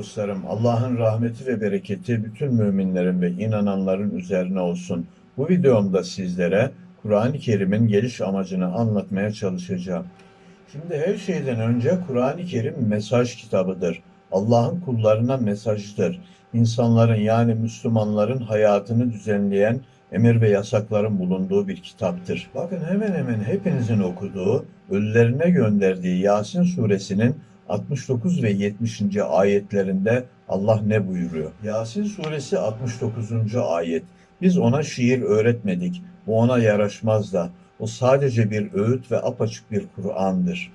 dostlarım, Allah'ın rahmeti ve bereketi bütün müminlerin ve inananların üzerine olsun. Bu videomda sizlere Kur'an-ı Kerim'in geliş amacını anlatmaya çalışacağım. Şimdi her şeyden önce Kur'an-ı Kerim mesaj kitabıdır. Allah'ın kullarına mesajdır. İnsanların yani Müslümanların hayatını düzenleyen emir ve yasakların bulunduğu bir kitaptır. Bakın hemen hemen hepinizin okuduğu, ölülerine gönderdiği Yasin suresinin 69 ve 70. ayetlerinde Allah ne buyuruyor? Yasin suresi 69. ayet. Biz ona şiir öğretmedik. Bu ona yaraşmaz da. O sadece bir öğüt ve apaçık bir Kur'an'dır.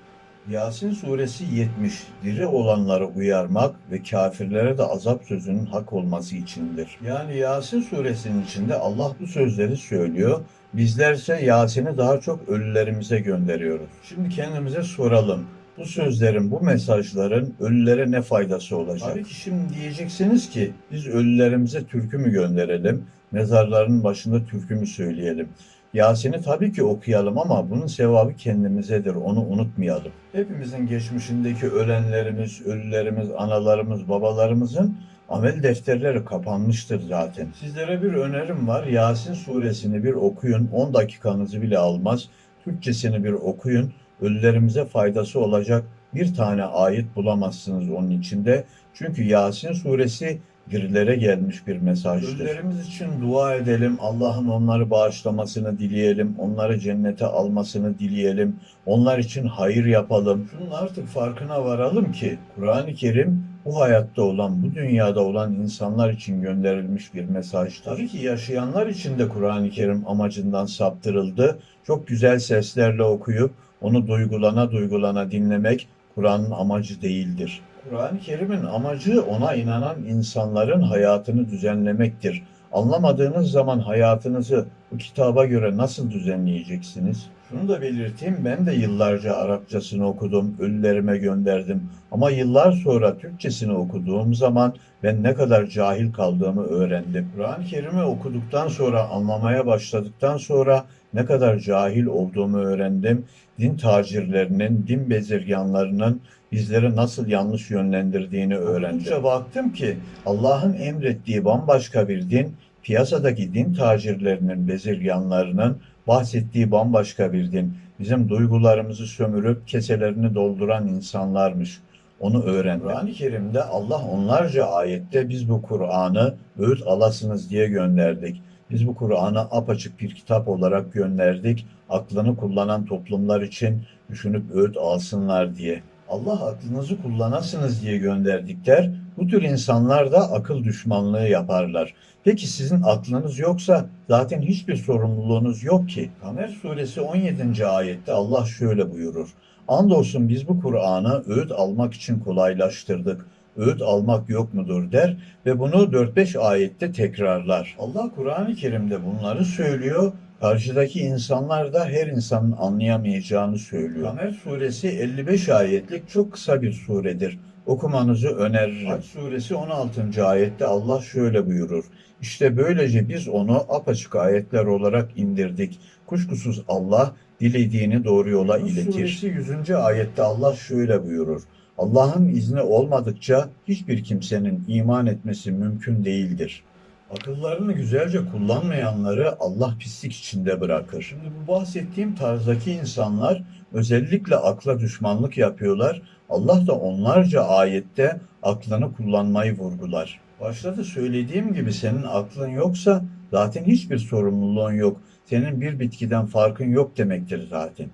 Yasin suresi 70. Diri olanları uyarmak ve kafirlere de azap sözünün hak olması içindir. Yani Yasin suresinin içinde Allah bu sözleri söylüyor. Bizlerse Yasin'i daha çok ölülerimize gönderiyoruz. Şimdi kendimize soralım. Bu sözlerin, bu mesajların ölülere ne faydası olacak? Tabii ki şimdi diyeceksiniz ki biz ölülerimize türkü mü gönderelim, mezarların başında türkü mü söyleyelim? Yasin'i tabii ki okuyalım ama bunun sevabı kendimizedir, onu unutmayalım. Hepimizin geçmişindeki ölenlerimiz, ölülerimiz, analarımız, babalarımızın amel defterleri kapanmıştır zaten. Sizlere bir önerim var. Yasin suresini bir okuyun. 10 dakikanızı bile almaz. Türkçesini bir okuyun. Ölülerimize faydası olacak bir tane ayet bulamazsınız onun içinde. Çünkü Yasin suresi dirilere gelmiş bir mesajdır. Ölülerimiz için dua edelim. Allah'ın onları bağışlamasını dileyelim. Onları cennete almasını dileyelim. Onlar için hayır yapalım. Şunun artık farkına varalım ki Kur'an-ı Kerim bu hayatta olan, bu dünyada olan insanlar için gönderilmiş bir mesaj. Tabii ki yaşayanlar için de Kur'an-ı Kerim amacından saptırıldı. Çok güzel seslerle okuyup onu duygulana duygulana dinlemek Kur'an'ın amacı değildir. Kur'an-ı Kerim'in amacı ona inanan insanların hayatını düzenlemektir. Anlamadığınız zaman hayatınızı bu kitaba göre nasıl düzenleyeceksiniz? Şunu da belirteyim, ben de yıllarca Arapçasını okudum, ölülerime gönderdim. Ama yıllar sonra Türkçesini okuduğum zaman ben ne kadar cahil kaldığımı öğrendim. Kur'an-ı Kerim'i okuduktan sonra, anlamaya başladıktan sonra ne kadar cahil olduğumu öğrendim. Din tacirlerinin, din bezirganlarının bizleri nasıl yanlış yönlendirdiğini öğrendim. Okudukça baktım ki Allah'ın emrettiği bambaşka bir din, piyasadaki din tacirlerinin, bezirganlarının bahsettiği bambaşka bir din. Bizim duygularımızı sömürüp keselerini dolduran insanlarmış. Onu öğrendim. Kur'an-ı Kerim'de Allah onlarca ayette biz bu Kur'an'ı öğüt alasınız diye gönderdik. Biz bu Kur'an'ı apaçık bir kitap olarak gönderdik. Aklını kullanan toplumlar için düşünüp öğüt alsınlar diye. Allah aklınızı kullanasınız diye gönderdikler, bu tür insanlar da akıl düşmanlığı yaparlar. Peki sizin aklınız yoksa zaten hiçbir sorumluluğunuz yok ki. Kamer suresi 17. ayette Allah şöyle buyurur. Andolsun biz bu Kur'an'ı öğüt almak için kolaylaştırdık. Öğüt almak yok mudur der ve bunu 4-5 ayette tekrarlar. Allah Kur'an-ı Kerim'de bunları söylüyor Karşıdaki insanlar da her insanın anlayamayacağını söylüyor. Kamer suresi 55 ayetlik çok kısa bir suredir. Okumanızı öneririm. Hac suresi 16. ayette Allah şöyle buyurur. İşte böylece biz onu apaçık ayetler olarak indirdik. Kuşkusuz Allah dilediğini doğru yola iletir. suresi 100. ayette Allah şöyle buyurur. Allah'ın izni olmadıkça hiçbir kimsenin iman etmesi mümkün değildir. Akıllarını güzelce kullanmayanları Allah pislik içinde bırakır. Şimdi bu bahsettiğim tarzdaki insanlar özellikle akla düşmanlık yapıyorlar. Allah da onlarca ayette aklını kullanmayı vurgular. Başta da söylediğim gibi senin aklın yoksa zaten hiçbir sorumluluğun yok. Senin bir bitkiden farkın yok demektir zaten.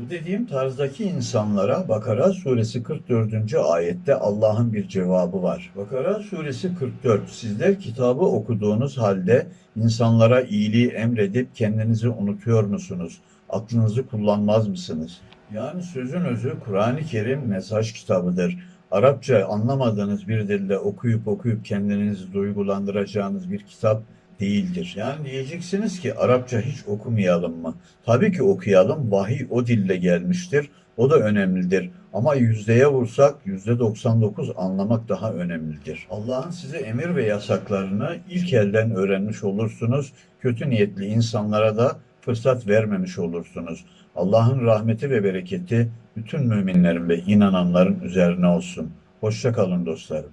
Bu dediğim tarzdaki insanlara Bakara suresi 44. ayette Allah'ın bir cevabı var. Bakara suresi 44. Sizler kitabı okuduğunuz halde insanlara iyiliği emredip kendinizi unutuyor musunuz? Aklınızı kullanmaz mısınız? Yani sözün özü Kur'an-ı Kerim mesaj kitabıdır. Arapça anlamadığınız bir dilde okuyup okuyup kendinizi duygulandıracağınız bir kitap değildir. Yani diyeceksiniz ki Arapça hiç okumayalım mı? Tabii ki okuyalım. Vahiy o dille gelmiştir. O da önemlidir. Ama yüzdeye vursak yüzde 99 anlamak daha önemlidir. Allah'ın size emir ve yasaklarını ilk elden öğrenmiş olursunuz. Kötü niyetli insanlara da fırsat vermemiş olursunuz. Allah'ın rahmeti ve bereketi bütün müminlerin ve inananların üzerine olsun. Hoşça kalın dostlarım.